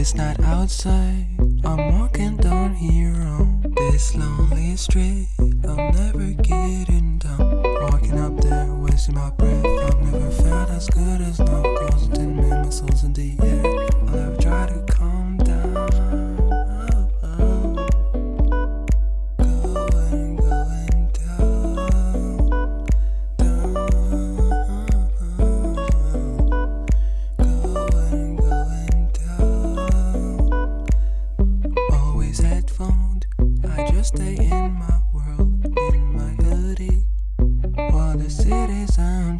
it's not outside. I'm walking down here on this lonely street. I'm never getting just stay in my world, in my hoodie, while the city's on